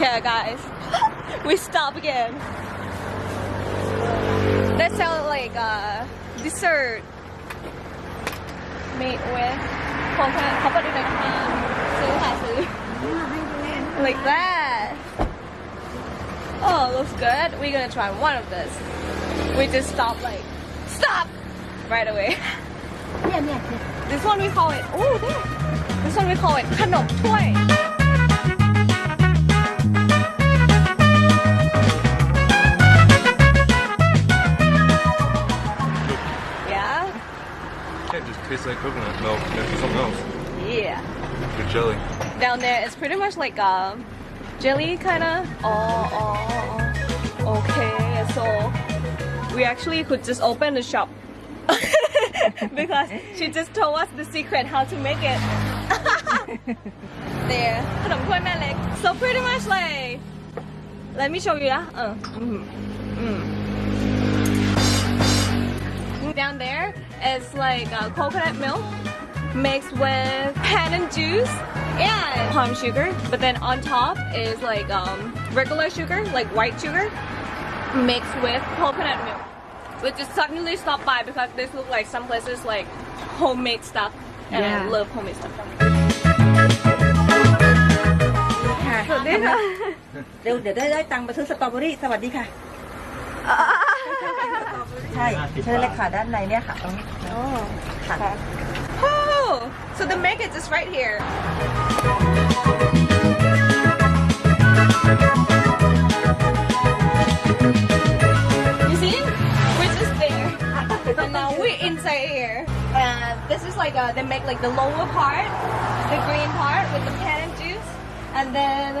Okay guys, we stop again. That sounds like a uh, dessert made with coconut, like that. Oh, looks good. We're gonna try one of this. We just stop like, stop! Right away. Yeah, yeah, yeah. This one we call it, oh, this one we call it kanom toy. tastes like coconut milk next something else. Yeah. Good jelly. Down there, it's pretty much like a jelly kind of. Oh, oh, okay. So we actually could just open the shop because she just told us the secret how to make it. there. So pretty much like, let me show you. Yeah. Uh, mm-hmm. mm -hmm. mm. is like uh, coconut milk mixed with pandan juice and palm sugar. But then on top is like um, regular sugar, like white sugar, mixed with coconut milk. We just suddenly stopped by because this look like some places like homemade stuff, and I Yeah. love homemade stuff. ค่ะ สวัสดีค่ะ เดี๋ยวเดี๋ยวได้ได้ตังค์มาซื้อสตรอเบอรี่ สวัสดีค่ะ ใช่เชิญเลยค่ะด้านในเนี่ยค่ะ ตรงนี้ค่ะ Oh, so the make it is right here. You see? We're just there. And now we're inside here. And this is like a, they make like the lower part, the green part with the pan and juice. And then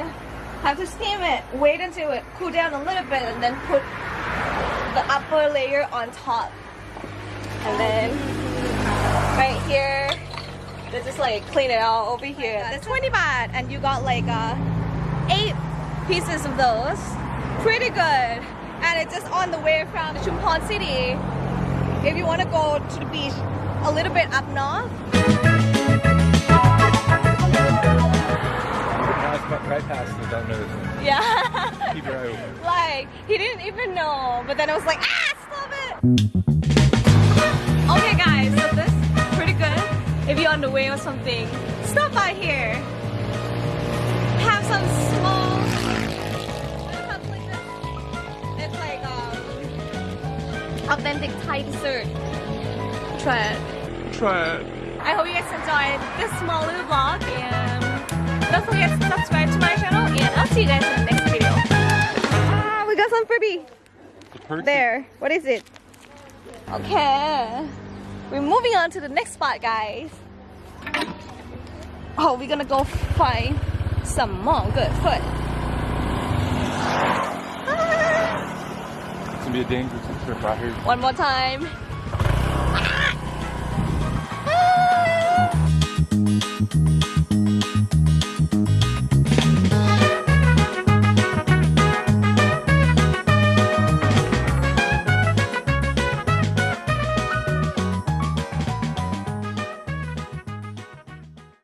have to steam it. Wait until it cool down a little bit and then put the upper layer on top. And then right here. They just like clean it out over here. That's 20 baht and you got like uh, eight pieces of those. Pretty good. And it's just on the way from Chumphon City. If you want to go to the beach a little bit up north. Right past it, don't notice. Yeah. Your like, he didn't even know. But then I was like, ah, stop it. Okay guys, so this is pretty good. If you're on the way or something, stop by here. Have some small cups like this. It's like um, authentic Thai dessert. Try it. Try it. I hope you guys enjoyed this small little vlog and don't forget to subscribe to my channel and I'll see you guys The There. What is it? Okay. We're moving on to the next spot, guys. Oh, we're gonna go find some more good food. Ah. It's gonna be a dangerous trip out here. One more time. Ah. Ah.